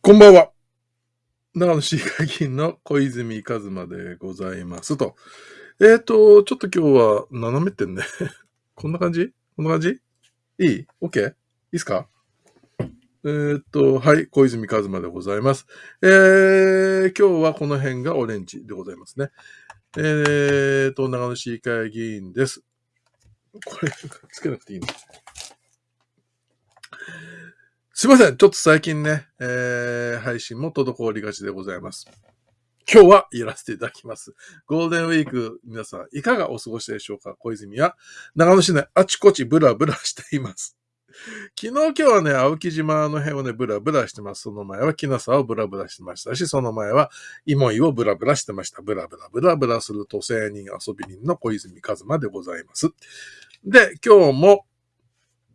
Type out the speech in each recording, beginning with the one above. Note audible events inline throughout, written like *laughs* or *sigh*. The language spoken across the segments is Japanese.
こんばんは。長野市議会議員の小泉和馬でございますと。えっ、ー、と、ちょっと今日は斜めってんね。*laughs* こんな感じ？こんな感じ？いい ?OK? いいっすか？えっ、と、はい、小泉和馬でございます。えー、今日はこの辺がオレンジでございますね。えっ、ー、と、長野市議会議員です。これ、つけなくていいの？すいません。ちょっと最近ね、えー、配信も滞りがちでございます。今日はやらせていただきます。ゴールデンウィーク、皆さんいかがお過ごしでしょうか？小泉は長野市内あちこちブラブラしています。昨日今日はね、青木島の辺をね、ブラブラしてます。その前は木の沢をブラブラしてましたし、その前は芋井をブラブラしてました。ブラブラブラブラする都政人遊び人の小泉和馬でございます。で、今日も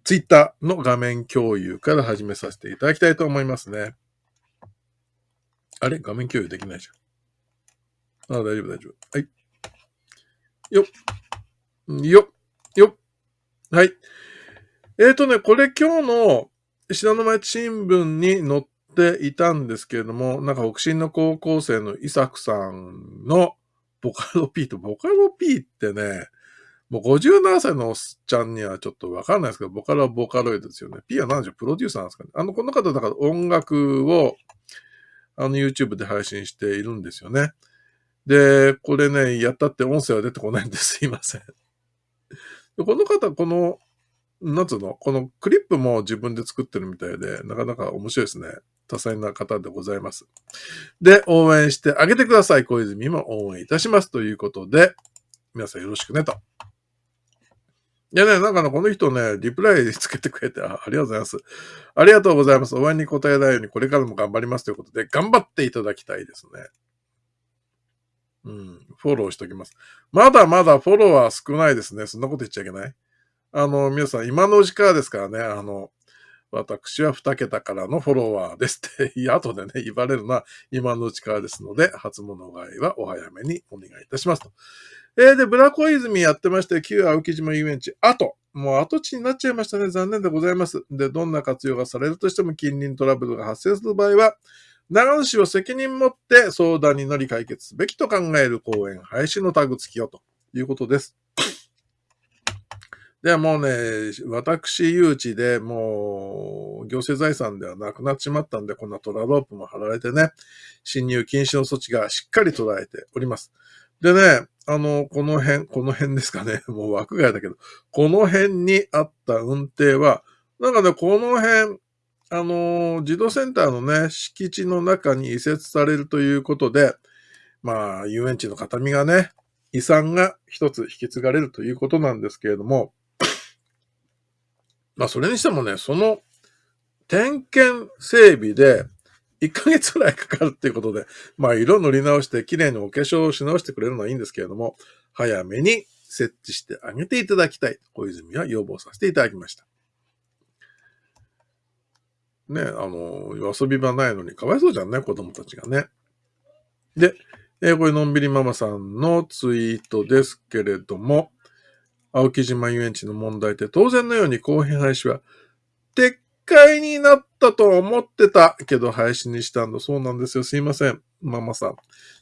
ツイッターの画面共有から始めさせていただきたいと思いますね。あれ？画面共有できないじゃん。あ大丈夫、大丈夫。はい。よっ。よっ。よっ。はい。えっ、ー、とね、これ今日の信濃町新聞に載っていたんですけれども、なんか北進の高校生の伊作さんのボカロ P と、ボカロ P ってね、もう57歳のおっちゃんにはちょっとわかんないですけど、ボカロはボカロイドですよね。P は何でしょうプロデューサーなんですかね。あの、この方だから音楽を、あの YouTube で配信しているんですよね。で、これね、やったって音声は出てこないんです *laughs* いません。この方、この、なんつうの、このクリップも自分で作ってるみたいで、なかなか面白いですね。多彩な方でございます。で、応援してあげてください。小泉も応援いたします。ということで、皆さんよろしくねと。いやね、なんかね、この人ね、リプライつけてくれてあ、ありがとうございます。ありがとうございます。お会いに答えないようにこれからも頑張りますということで、頑張っていただきたいですね。うん、フォローしときます。まだまだフォロワー少ないですね。そんなこと言っちゃいけない？あの、皆さん、今のうちからですからね、あの、私は2桁からのフォロワーですって、後でね、言われるのは今のうちからですので、初物買いはお早めにお願いいたしますと。えー、で、ブラコイズミやってまして、旧青木島遊園地、後。もう跡地になっちゃいましたね。残念でございます。で、どんな活用がされるとしても近隣トラブルが発生する場合は、長野市は責任持って相談に乗り解決すべきと考える公園廃止のタグ付きよということです。では、もうね、私誘致でもう行政財産ではなくなっちまったんで、こんなトラロープも貼られてね、侵入禁止の措置がしっかり捉えております。でね、あの、この辺、この辺ですかね。*laughs* もう枠外だけど、この辺にあった運転は、なんかね、この辺、あの、児童センターのね、敷地の中に移設されるということで、まあ、遊園地の形見がね、遺産が一つ引き継がれるということなんですけれども、まあ、それにしてもね、その点検整備で、1ヶ月くらいかかるっていうことで、まあ色塗り直して綺麗にお化粧をし直してくれるのはいいんですけれども、早めに設置してあげていただきたい。小泉は要望させていただきました。ね、あの、遊び場ないのにかわいそうじゃんね、子供たちがね。で、えー、これのんびりママさんのツイートですけれども、青木島遊園地の問題って当然のように公平廃止は撤回になったと思ってたけど配信にしたんだ。そうなんですよ。すいません。ママさん。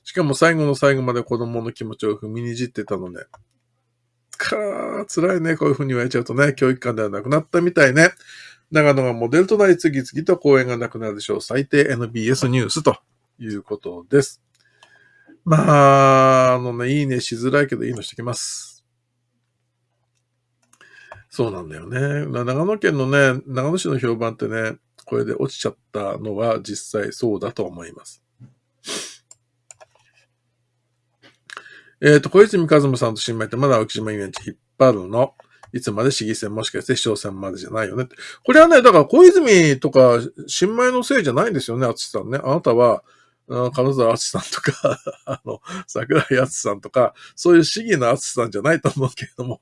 しかも最後の最後まで子供の気持ちを踏みにじってたので。かー、辛いね。こういう風に言われちゃうとね、教育館ではなくなったみたいね。長野がモデルとなり次々と公演がなくなるでしょう。最低 NBS ニュースということです。まあ、あのね、いいねしづらいけどいいのしてきます。そうなんだよね。長野県のね、長野市の評判ってね、これで落ちちゃったのは実際そうだと思います。えっ、ー、と、小泉和馬さんと新米ってまだ青木島遊園地引っ張るの？いつまで市議選もしかして市長選までじゃないよねって。これはね、だから小泉とか新米のせいじゃないんですよね、厚さんね。あなたは、金沢厚さんとか、*laughs* あの、桜井厚さんとか、そういう市議の厚さんじゃないと思うけれども。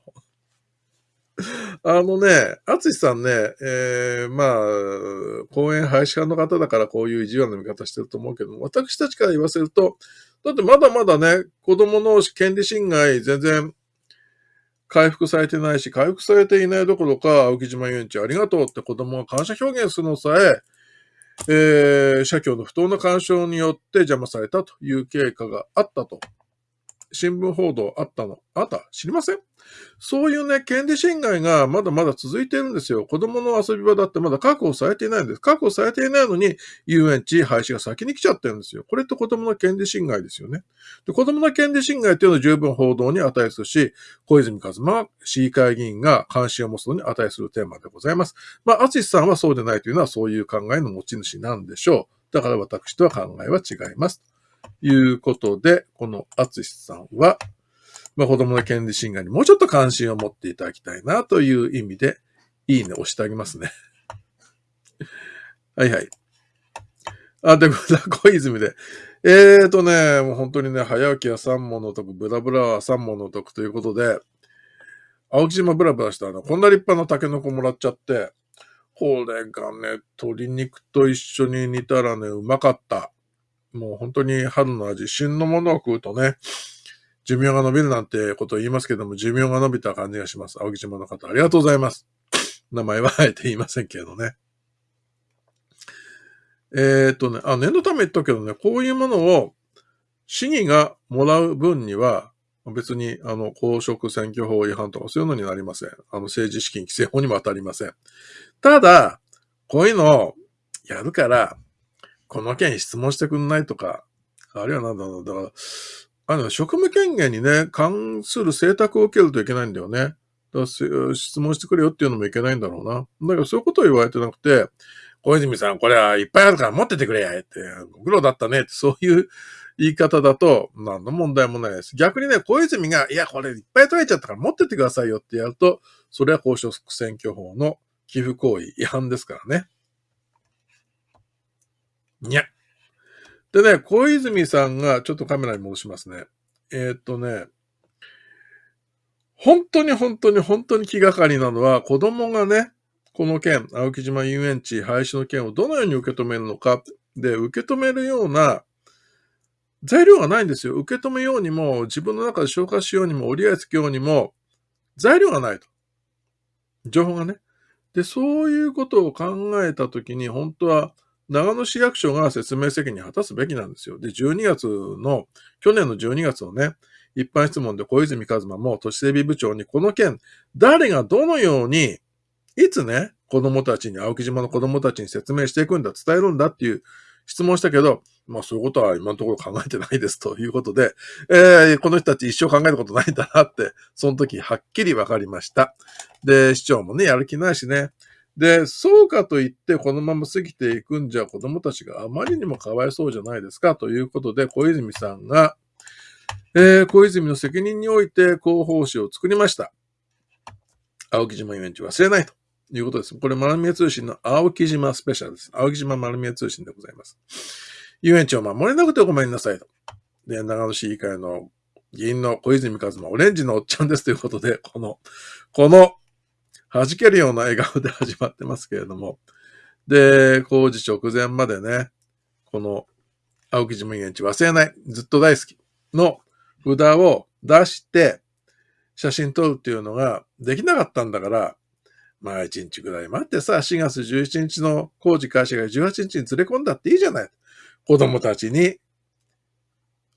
*laughs* あのね、厚さんね、えー、まあ、公園廃止派の方だからこういう意地悪な見方してると思うけど私たちから言わせると、だってまだまだね、子供の権利侵害全然回復されてないし、回復されていないどころか、青木島遊園地ありがとうって子供が感謝表現するのさえ、えー、社協の不当な干渉によって邪魔されたという経過があったと。新聞報道あったの、あった？知りません？そういうね、権利侵害がまだまだ続いてるんですよ。子供の遊び場だってまだ確保されていないんです。確保されていないのに、遊園地廃止が先に来ちゃってるんですよ。これって子供の権利侵害ですよね。で子供の権利侵害っていうのは十分報道に値するし、小泉和馬市議会議員が関心を持つのに値するテーマでございます。まあ、淳さんはそうでないというのはそういう考えの持ち主なんでしょう。だから私とは考えは違います。いうことで、この厚さんは、まあ、子供の権利侵害にもうちょっと関心を持っていただきたいなという意味で、いいね押してあげますね。*laughs* はいはい。あ、で、*laughs* 小泉で。えーとね、もう本当にね、早起きは三問の得、ブラブラは三問の得ということで、青木島ブラブラしたら、こんな立派なタケノコもらっちゃって、これがね、鶏肉と一緒に煮たらね、うまかった。もう本当に春の味、旬のものを食うとね、寿命が伸びるなんてことを言いますけども、寿命が伸びた感じがします。青木島の方、ありがとうございます。名前はあえて言いませんけどね。えー、っとね、あ、念のため言ったけどね、こういうものを市議がもらう分には、別に、あの、公職選挙法違反とかそういうのになりません。あの、政治資金規正法にも当たりません。ただ、こういうのをやるから、この件質問してくんないとか、あるいはなんだろう、だから、あの、職務権限にね、関する請託を受けるといけないんだよね。だから質問してくれよっていうのもいけないんだろうな。だからそういうことを言われてなくて、小泉さん、これはいっぱいあるから持っててくれやって、ご苦労だったねって、そういう言い方だと、何の問題もないです。逆にね、小泉が、いや、これいっぱい取れちゃったから持ってってくださいよってやると、それは公職選挙法の寄付行為違反ですからね。にゃ。でね、小泉さんが、ちょっとカメラに戻しますね。えー、っとね、本当に本当に本当に気がかりなのは、子供がね、この件、青木島遊園地廃止の件をどのように受け止めるのか、で、受け止めるような材料がないんですよ。受け止めようにも、自分の中で消化しようにも、折り合いつけようにも、材料がないと。情報がね。で、そういうことを考えたときに、本当は、長野市役所が説明責任を果たすべきなんですよ。で、12月の、去年の12月のね、一般質問で小泉和馬も都市整備部長にこの件、誰がどのように、いつね、子供たちに、青木島の子供たちに説明していくんだ、伝えるんだっていう質問したけど、まあそういうことは今のところ考えてないですということで、えー、この人たち一生考えたことないんだなって、その時はっきり分かりました。で、市長もね、やる気ないしね、で、そうかといってこのまま過ぎていくんじゃ子供たちがあまりにもかわいそうじゃないですかということで小泉さんが、えー、小泉の責任において広報誌を作りました。青木島遊園地忘れないということです。これ、丸見え通信の青木島スペシャルです。青木島丸見え通信でございます。遊園地を守れなくてごめんなさいと。で、長野市議会の議員の小泉和馬、オレンジのおっちゃんですということで、この、この弾けるような笑顔で始まってますけれども。で、工事直前までね、この青木島園地忘れない、ずっと大好きの札を出して写真撮るっていうのができなかったんだから、まあ1日ぐらい待ってさ、4月11日の工事開始が18日に連れ込んだっていいじゃない。子供たちに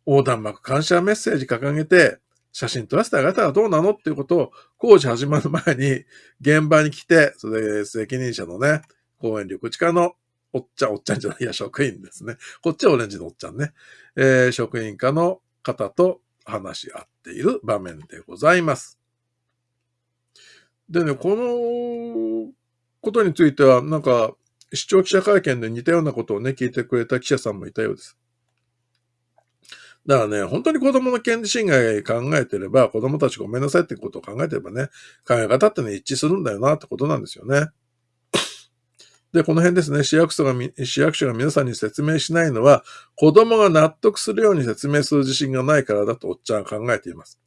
横断幕感謝メッセージ掲げて、写真撮らせてあげたらどうなのっていうことを工事始まる前に現場に来て、それで責任者のね、公園緑地課のおっちゃん、おっちゃんじゃない、いや、職員ですね。こっちはオレンジのおっちゃんね。えー、職員課の方と話し合っている場面でございます。でね、このことについては、なんか、視聴記者会見で似たようなことをね、聞いてくれた記者さんもいたようです。だからね、本当に子供の権利侵害考えてれば、子供たちごめんなさいってことを考えてればね、考え方ってね、一致するんだよなってことなんですよね。で、この辺ですね、市役所が、市役所が皆さんに説明しないのは、子供が納得するように説明する自信がないからだとおっちゃんは考えています。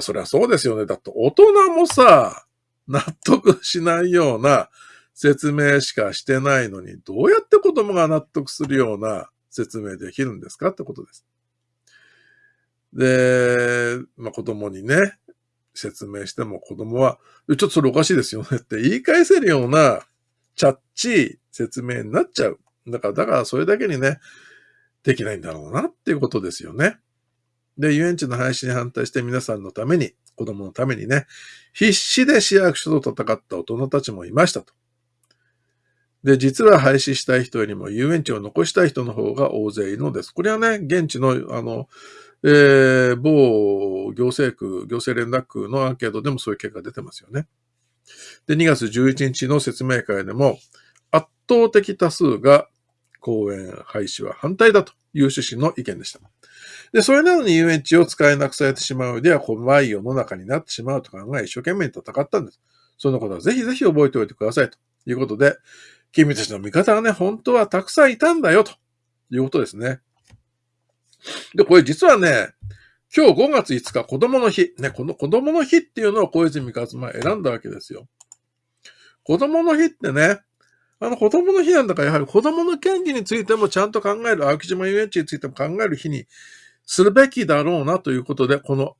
それはそうですよね。だって大人もさ、納得しないような説明しかしてないのに、どうやって子供が納得するような説明できるんですかってことです。で、まあ、子供にね、説明しても子供は、ちょっとそれおかしいですよねって言い返せるような、チャッチー説明になっちゃうだから、だからそれだけにね、できないんだろうなっていうことですよね。で、遊園地の廃止に反対して皆さんのために、子供のためにね、必死で市役所と戦った大人たちもいましたと。で、実は廃止したい人よりも遊園地を残したい人の方が大勢いるのです。これはね、現地の、あの、えー、某行政区、行政連絡区のアンケートでもそういう結果出てますよね。で、2月11日の説明会でも、圧倒的多数が公園廃止は反対だという趣旨の意見でした。で、それなのに遊園地を使えなくされてしまうでは怖い世の中になってしまうと考え、一生懸命に戦ったんです。そのことはぜひぜひ覚えておいてくださいということで、君たちの味方がね、本当はたくさんいたんだよということですね。で、これ実はね、今日5月5日子供の日、ね、この子供の日っていうのを小泉勝馬選んだわけですよ。子供の日ってね、あの子供の日なんだからやはり子供の権利についてもちゃんと考える、青木島遊園地についても考える日にするべきだろうなということで、この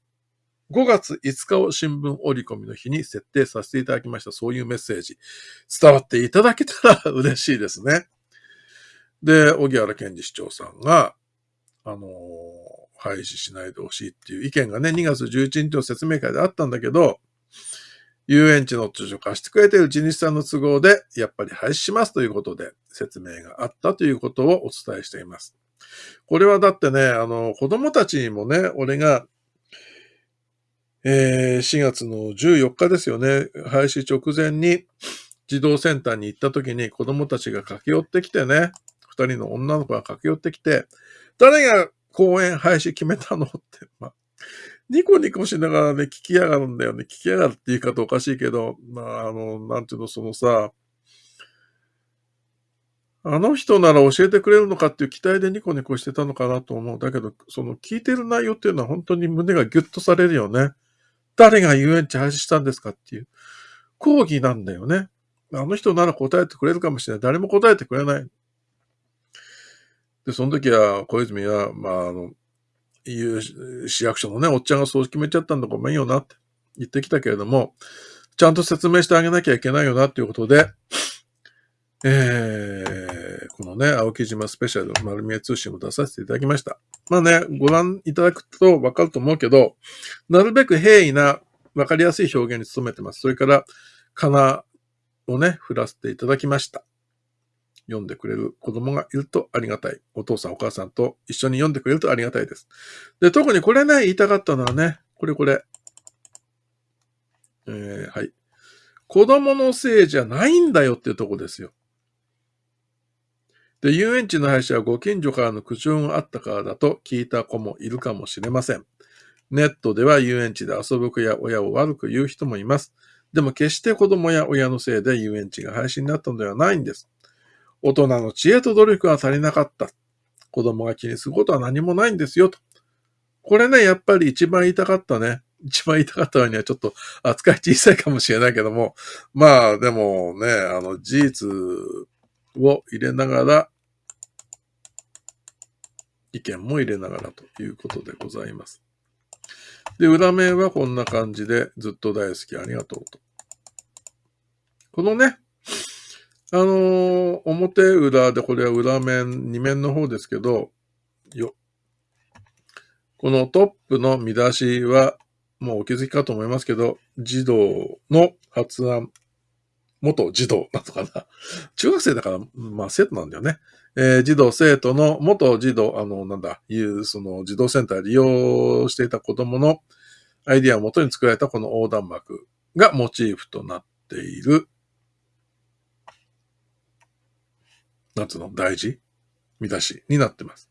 5月5日を新聞折り込みの日に設定させていただきました。そういうメッセージ、伝わっていただけたら *laughs* 嬉しいですね。で、小木原健二市長さんが、あのー、廃止しないでほしいっていう意見がね、2月11日の説明会であったんだけど、遊園地の土地を貸してくれている地主さんの都合で、やっぱり廃止しますということで説明があったということをお伝えしています。これはだってね、あの、子供たちにもね、俺がえー、4月の14日ですよね、廃止直前に児童センターに行った時に子供たちが駆け寄ってきてね、二人の女の子が駆け寄ってきて、誰が公園廃止決めたのって、*laughs* まあ、ニコニコしながらね、聞きやがるんだよね。聞きやがるって言い方おかしいけど、まあ、あの、なんていうの、そのさ、あの人なら教えてくれるのかっていう期待でニコニコしてたのかなと思う。だけど、その聞いてる内容っていうのは本当に胸がギュッとされるよね。誰が遊園地廃止したんですかっていう講義なんだよね。あの人なら答えてくれるかもしれない。誰も答えてくれない。で、その時は、小泉は、まあ、あの、市役所のね、おっちゃんがそう決めちゃったんだごめんよなって言ってきたけれども、ちゃんと説明してあげなきゃいけないよなっていうことで、えー、このね、青木島スペシャル丸見え通信を出させていただきました。まあね、ご覧いただくとわかると思うけど、なるべく平易な、わかりやすい表現に努めてます。それから、かなをね、振らせていただきました。読んでくれる子供がいるとありがたい。お父さんお母さんと一緒に読んでくれるとありがたいです。で、特にこれね、言いたかったのはね、これこれ。えー、はい。子供のせいじゃないんだよっていうとこですよ。で、遊園地の廃止はご近所からの苦情があったからだと聞いた子もいるかもしれません。ネットでは遊園地で遊ぶ子や親を悪く言う人もいます。でも決して子供や親のせいで遊園地が廃止になったのではないんです。大人の知恵と努力が足りなかった。子供が気にすることは何もないんですよと。これね、やっぱり一番言いたかったね。一番言いたかったのにはちょっと扱い小さいかもしれないけども、まあでもね、あの事実を入れながら、意見も入れながらということでございます。で、裏面はこんな感じで、ずっと大好きありがとうと。このね、あの、表裏で、これは裏面、二面の方ですけど、よ。このトップの見出しは、もうお気づきかと思いますけど、児童の発案、元児童なのかな。*laughs* 中学生だから、まあ生徒なんだよね。えー、児童生徒の元児童、あの、なんだ、いう、その児童センター利用していた子供のアイディアをもとに作られたこの横断幕がモチーフとなっている、なんつうの、大事？見出しになってます。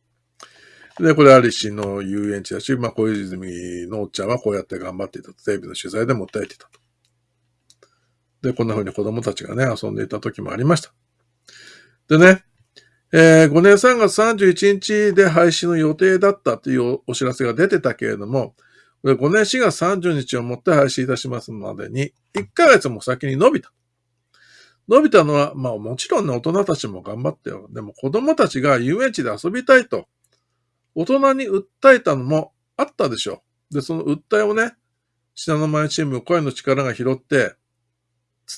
で、これアリシの遊園地だし、まあ、小泉のおっちゃんはこうやって頑張っていたと、テレビの取材でも訴えていたと。で、こんな風に子供たちがね、遊んでいた時もありました。でね、えー、5年3月31日で廃止の予定だったというお知らせが出てたけれども、5年4月30日をもって廃止いたしますまでに、1ヶ月も先に伸びた。伸びたのは、まあもちろんね、大人たちも頑張ってよ。でも子供たちが遊園地で遊びたいと、大人に訴えたのもあったでしょう。で、その訴えをね、品の前チーム、声の力が拾って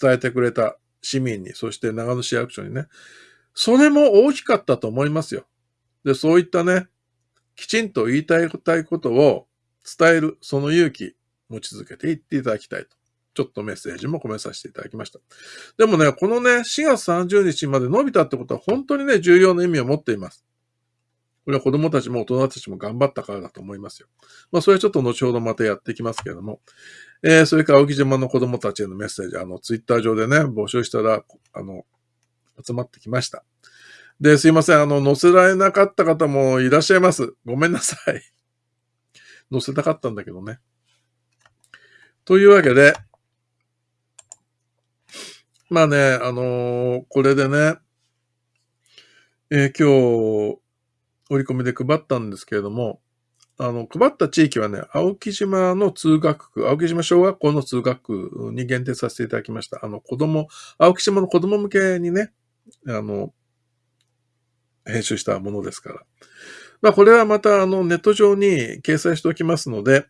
伝えてくれた市民に、そして長野市役所にね、それも大きかったと思いますよ。で、そういったね、きちんと言いたいことを伝える、その勇気、持ち続けていっていただきたいと。ちょっとメッセージも込めさせていただきました。でもね、このね、4月30日まで伸びたってことは本当にね、重要な意味を持っています。これは子供たちも大人たちも頑張ったからだと思いますよ。まあ、それはちょっと後ほどまたやっていきますけれども。えー、それから青木島の子供たちへのメッセージ、あの、ツイッター上でね、募集したら、あの、集まってきました。で、すいません。あの、載せられなかった方もいらっしゃいます。ごめんなさい。載せたかったんだけどね。というわけで、まあね、あのー、これでね、えー、今日、折り込みで配ったんですけれども、あの、配った地域はね、青木島の通学区、青木島小学校の通学区に限定させていただきました。あの、子供、青木島の子供向けにね、あの、編集したものですから。まあ、これはまた、あの、ネット上に掲載しておきますので、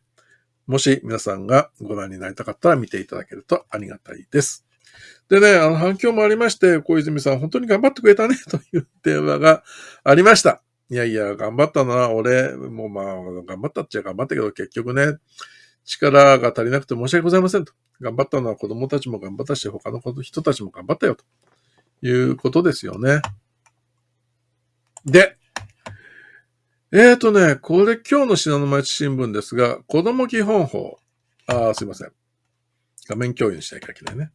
もし皆さんがご覧になりたかったら見ていただけるとありがたいです。でね、あの、反響もありまして、小泉さん本当に頑張ってくれたね、という電話がありました。いやいや、頑張ったな、俺、もうまあ、頑張ったっちゃ頑張ったけど、結局ね、力が足りなくて申し訳ございませんと。頑張ったのは子供たちも頑張ったし、他の人たちも頑張ったよ、ということですよね。で、えーとね、これ今日の信濃町新聞ですが、子供基本法。ああ、すいません。画面共有しなきゃいけないね。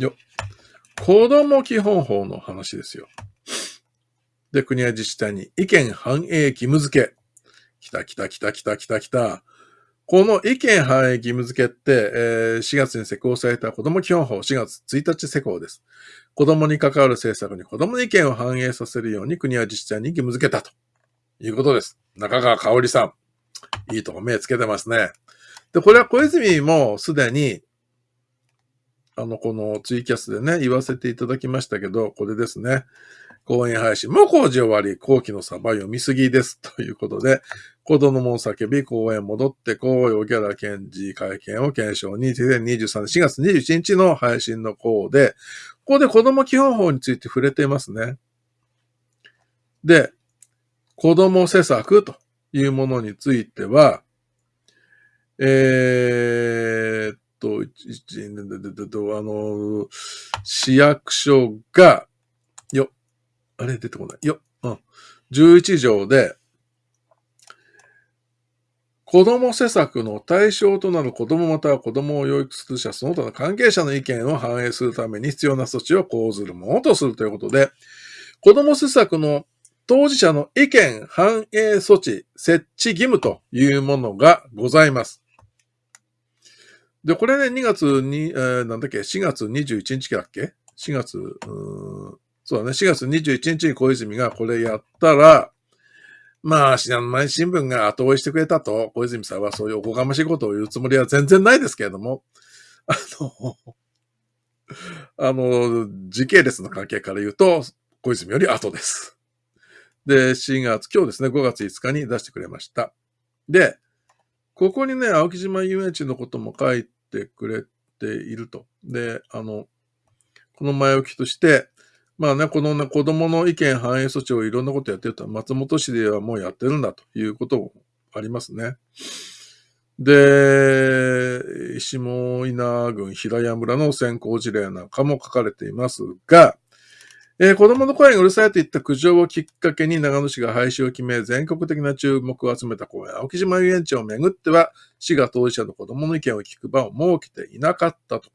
よ。子供基本法の話ですよ。で、国や自治体に意見反映義務付け。来た来た来た来た来た来た。この意見反映義務付けって、えー、4月に施行された子供基本法4月1日施行です。子供に関わる政策に子供の意見を反映させるように国や自治体に義務付けたということです。中川香織さん。いいとこ目つけてますね。で、これは小泉もすでに、あの、このツイキャスでね、言わせていただきましたけど、これですね。公演配信も工事終わり、後期のサバ読みすぎです。*laughs* ということで、子供も叫び、公演戻って、公用ギャラ検事会見を検証に、2023年4月21日の配信の項で、ここで子供基本法について触れていますね。で、子供施策というものについては、えー、と、あの、市役所が、よ、あれ出てこない。よ、うん。11条で、子供施策の対象となる子供または子供を養育する者、その他の関係者の意見を反映するために必要な措置を講ずるものとするということで、子供施策の当事者の意見反映措置設置義務というものがございます。で、これね、2月に、えー、なんだっけ、4月21日だっけ ?4 月、うんそうだね、4月21日に小泉がこれやったら、まあ、信濃毎日新聞が後追いしてくれたと、小泉さんはそういうおこがましいことを言うつもりは全然ないですけれども、あの、あの、時系列の関係から言うと、小泉より後です。で、4月、今日ですね、5月5日に出してくれました。で、ここにね、青木島遊園地のことも書いてくれていると。で、あの、この前置きとして、まあね、このね、子供の意見反映措置をいろんなことやってると、松本市ではもうやってるんだということもありますね。で、下稲郡平屋村の先行事例なんかも書かれていますが、えー、子供の声がうるさいといった苦情をきっかけに長野市が廃止を決め、全国的な注目を集めた公園、青木島遊園地をめぐっては、市が当事者の子供の意見を聞く場を設けていなかったと。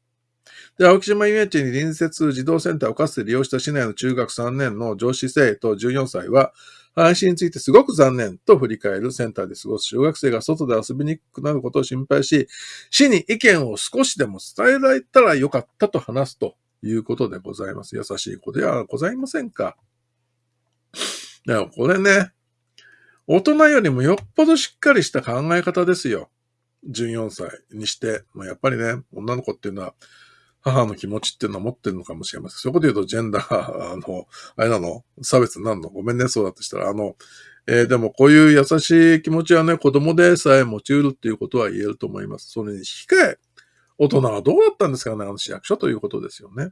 で、青木島遊園地に隣接児童センターをかつて利用した市内の中学3年の上司生徒14歳は、廃止についてすごく残念と振り返るセンターで過ごす小学生が外で遊びにくくなることを心配し、市に意見を少しでも伝えられたらよかったと話すということでございます。優しい子ではございませんか？だからこれね、大人よりもよっぽどしっかりした考え方ですよ。14歳にして。ま、やっぱりね、女の子っていうのは、母の気持ちっていうのは持ってるのかもしれません。そこと言うと、ジェンダー、あの、あれなの？差別になるの？ごめんね、そうだとしたら。あの、えー、でもこういう優しい気持ちはね、子供でさえ持ち得るっていうことは言えると思います。それに引き換え、大人はどうだったんですかね、あの市役所ということですよね。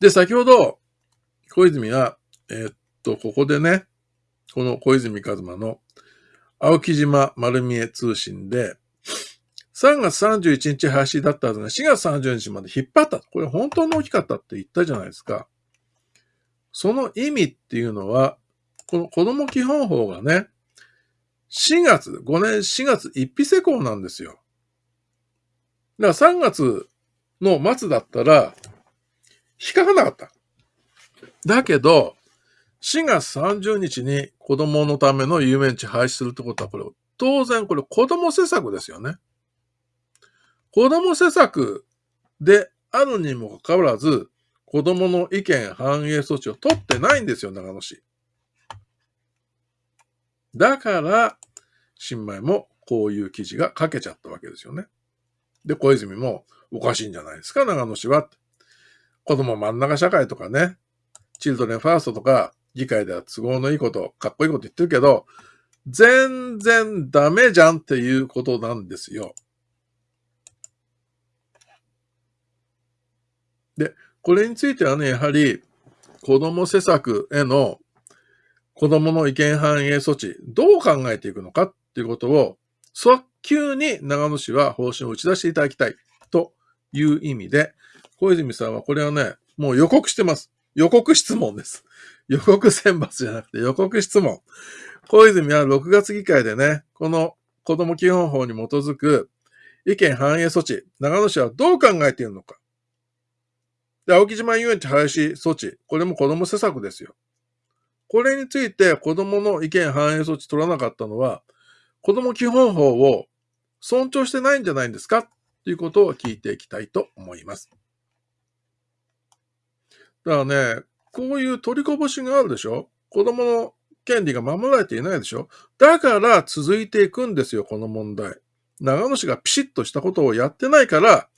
で、先ほど、小泉は、えー、っと、ここでね、この小泉和馬の青木島丸見え通信で、3月31日廃止だったはずが4月30日まで引っ張った。これ本当に大きかったって言ったじゃないですか。その意味っていうのは、この子供基本法がね、4月、5年4月1日施行なんですよ。だから3月の末だったら、引っかかなかった。だけど、4月30日に子供のための遊園地廃止するってことは、これ、当然これ子供施策ですよね。子供施策であるにもかかわらず、子供の意見反映措置を取ってないんですよ、長野市。だから、新米もこういう記事が書けちゃったわけですよね。で、小泉もおかしいんじゃないですか、長野市は。子供真ん中社会とかね、チルドレンファーストとか、議会では都合のいいこと、かっこいいこと言ってるけど、全然ダメじゃんっていうことなんですよ。で、これについてはね、やはり子供施策への子供の意見反映措置、どう考えていくのかっていうことを、早急に長野市は方針を打ち出していただきたいという意味で、小泉さんはこれはね、もう予告してます。予告質問です。*laughs* 予告選抜じゃなくて予告質問。小泉は6月議会でね、この子供基本法に基づく意見反映措置、長野市はどう考えているのか。で、青木島遊園地廃止措置、これも子供施策ですよ。これについて子供の意見反映措置取らなかったのは、子供基本法を尊重してないんじゃないんですか？ということを聞いていきたいと思います。だからね、こういう取りこぼしがあるでしょ？子供の権利が守られていないでしょ？だから続いていくんですよ、この問題。長野市がピシッとしたことをやってないから、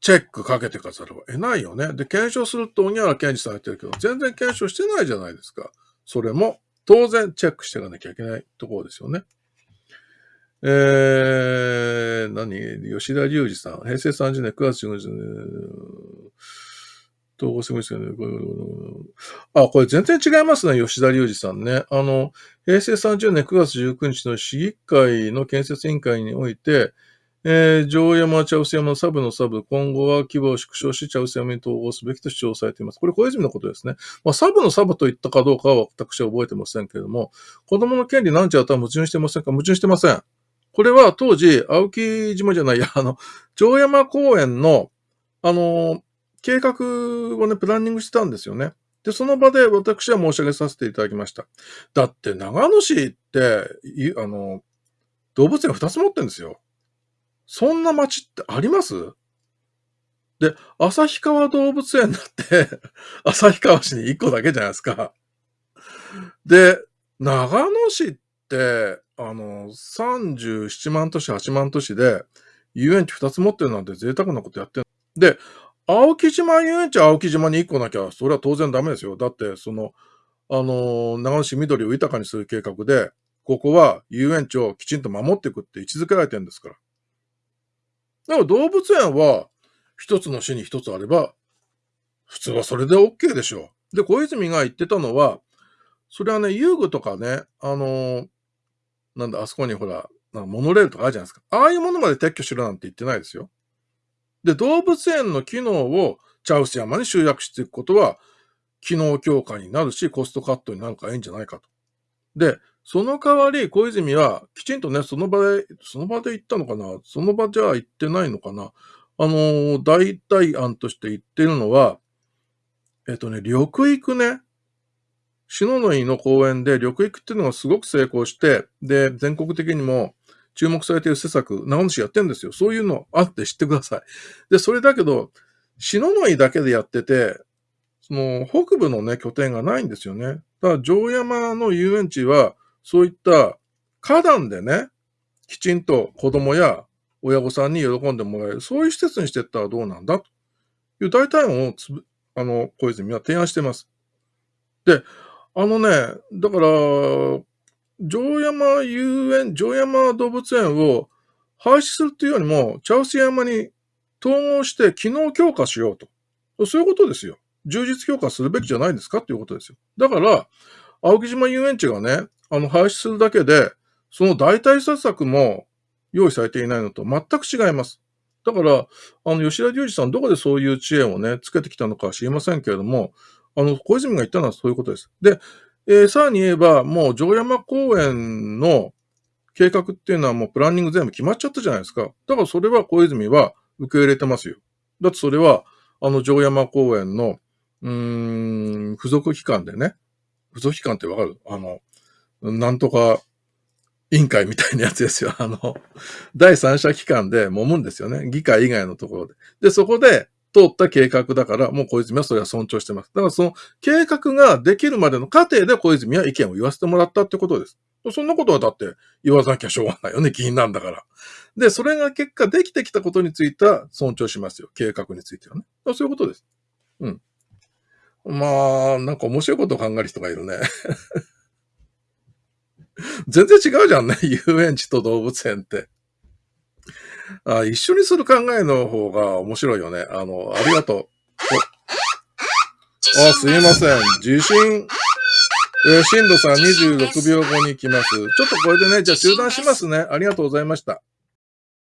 チェックかけてかざるを得ないよね。で、検証すると、鬼原健二さん言ってるけど、全然検証してないじゃないですか。それも、当然チェックしていかなきゃいけないところですよね。えー、何？吉田隆二さん。平成30年9月15日、統合すごいですよね。あ、これ全然違いますね、吉田隆二さんね。あの、平成30年9月19日の市議会の建設委員会において、えー、上山茶臼山のサブのサブ、今後は規模を縮小し茶臼山に統合すべきと主張されています。これ小泉のことですね。まあ、サブのサブと言ったかどうかは私は覚えてませんけれども、子供の権利なんちゃうとは矛盾してませんか？矛盾してません。これは当時、青木島じゃないや、あの、上山公園の、あの、計画をね、プランニングしてたんですよね。で、その場で私は申し上げさせていただきました。だって長野市って、あの、動物園2つ持ってんですよ。そんな街ってあります？で、旭川動物園だって *laughs* 旭川市に1個だけじゃないですか。で、長野市って、あの、37万都市、8万都市で、遊園地2つ持ってるなんて贅沢なことやってる。で、青木島遊園地青木島に1個なきゃ、それは当然ダメですよ。だって、その、あの、長野市緑を豊かにする計画で、ここは遊園地をきちんと守っていくって位置づけられてるんですから。だから動物園は、一つの市に一つあれば、普通はそれで OK でしょう。で、小泉が言ってたのは、それはね、遊具とかね、あのなんだ、あそこにほら、モノレールとかあるじゃないですか。ああいうものまで撤去しろなんて言ってないですよ。で、動物園の機能をチャウス山に集約していくことは、機能強化になるし、コストカットになるからいいんじゃないかと。で、その代わり、小泉は、きちんとね、その場で、その場で言ったのかな？その場じゃ言ってないのかな？あの、代替案として言ってるのは、えっとね、緑育ね。篠の井の公園で緑育っていうのがすごく成功して、で、全国的にも注目されている施策、長野市やってんですよ。そういうのあって知ってください。で、それだけど、篠の井だけでやってて、その北部のね、拠点がないんですよね。だから城山の遊園地は、そういった花壇でね、きちんと子供や親御さんに喜んでもらえる、そういう施設にしていったらどうなんだという大体をつぶ、あの、小泉は提案してます。で、あのね、だから、城山遊園、城山動物園を廃止するっていうよりも、茶臼山に統合して機能強化しようと。そういうことですよ。充実強化するべきじゃないですかっていうことですよ。だから、青木島遊園地がね、あの、廃止するだけで、その代替施策も用意されていないのと全く違います。だから、あの、吉田隆二さん、どこでそういう知恵をね、つけてきたのか知りませんけれども、あの、小泉が言ったのはそういうことです。で、えー、さらに言えば、もう城山公園の計画っていうのはもうプランニング全部決まっちゃったじゃないですか。だからそれは小泉は受け入れてますよ。だってそれは、あの城山公園の、うーん、付属機関でね、付属機関ってわかる？あの、なんとか委員会みたいなやつですよ。*laughs* あの、第三者機関で揉むんですよね。議会以外のところで。で、そこで通った計画だから、もう小泉はそれは尊重してます。だからその計画ができるまでの過程で小泉は意見を言わせてもらったってことです。そんなことはだって言わなきゃしょうがないよね。議員なんだから。で、それが結果できてきたことについては尊重しますよ。計画についてはね。そういうことです。うん。まあ、なんか面白いことを考える人がいるね。*laughs* *laughs* 全然違うじゃんね。*laughs* 遊園地と動物園って。あ一緒にする考えの方が面白いよね。あの、ありがとう。あ、すいません。地震。えー、震度さん26秒後に行きます。ちょっとこれでね、じゃあ中断しますね。ありがとうございました。